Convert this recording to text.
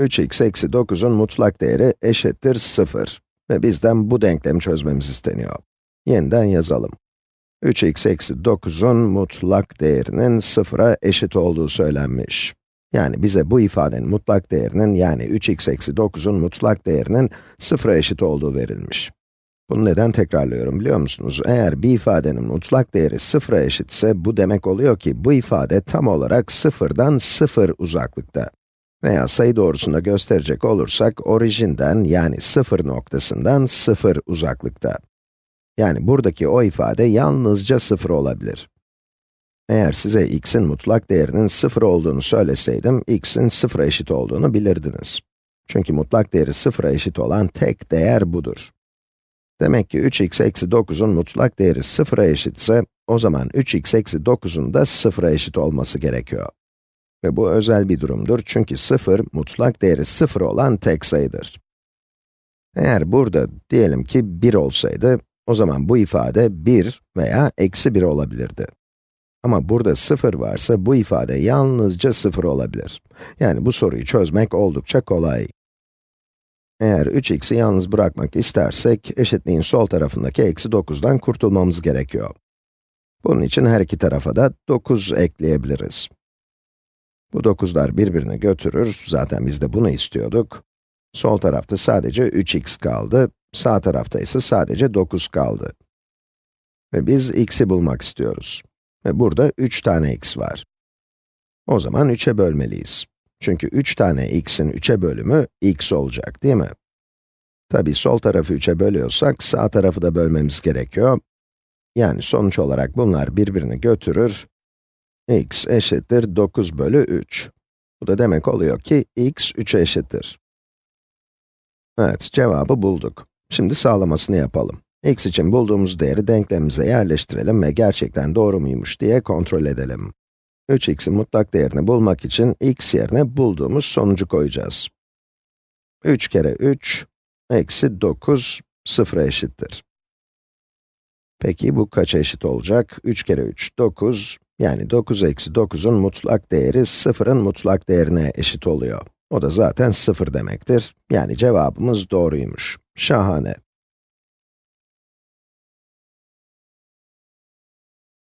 3x eksi 9'un mutlak değeri eşittir 0. Ve bizden bu denklemi çözmemiz isteniyor. Yeniden yazalım. 3x eksi 9'un mutlak değerinin 0'a eşit olduğu söylenmiş. Yani bize bu ifadenin mutlak değerinin, yani 3x eksi 9'un mutlak değerinin 0'a eşit olduğu verilmiş. Bunu neden tekrarlıyorum biliyor musunuz? Eğer bir ifadenin mutlak değeri 0'a eşitse, bu demek oluyor ki bu ifade tam olarak 0'dan 0 uzaklıkta. Veya sayı doğrusunda gösterecek olursak, orijinden yani 0 noktasından 0 uzaklıkta. Yani buradaki o ifade yalnızca 0 olabilir. Eğer size x'in mutlak değerinin 0 olduğunu söyleseydim, x'in 0'a eşit olduğunu bilirdiniz. Çünkü mutlak değeri 0'a eşit olan tek değer budur. Demek ki 3x eksi 9'un mutlak değeri 0'a eşitse, o zaman 3x eksi 9'un da 0'a eşit olması gerekiyor. Ve bu özel bir durumdur çünkü 0, mutlak değeri 0 olan tek sayıdır. Eğer burada diyelim ki 1 olsaydı, o zaman bu ifade 1 veya eksi 1 olabilirdi. Ama burada 0 varsa bu ifade yalnızca 0 olabilir. Yani bu soruyu çözmek oldukça kolay. Eğer 3x'i yalnız bırakmak istersek, eşitliğin sol tarafındaki eksi 9'dan kurtulmamız gerekiyor. Bunun için her iki tarafa da 9 ekleyebiliriz. Bu 9'lar birbirini götürür, zaten biz de bunu istiyorduk. Sol tarafta sadece 3x kaldı, sağ tarafta ise sadece 9 kaldı. Ve biz x'i bulmak istiyoruz. Ve burada 3 tane x var. O zaman 3'e bölmeliyiz. Çünkü 3 tane x'in 3'e bölümü x olacak, değil mi? Tabi sol tarafı 3'e bölüyorsak, sağ tarafı da bölmemiz gerekiyor. Yani sonuç olarak bunlar birbirini götürür. X eşittir 9 bölü 3. Bu da demek oluyor ki x 3'e eşittir. Evet, cevabı bulduk. Şimdi sağlamasını yapalım. x için bulduğumuz değeri denklemimize yerleştirelim ve gerçekten doğru muymuş diye kontrol edelim. 3x'in mutlak değerini bulmak için x yerine bulduğumuz sonucu koyacağız. 3 kere 3, eksi 9, 0'a eşittir. Peki bu kaça eşit olacak? 3 kere 3, 9, yani 9 eksi 9'un mutlak değeri 0'ın mutlak değerine eşit oluyor. O da zaten 0 demektir. Yani cevabımız doğruymuş. Şahane.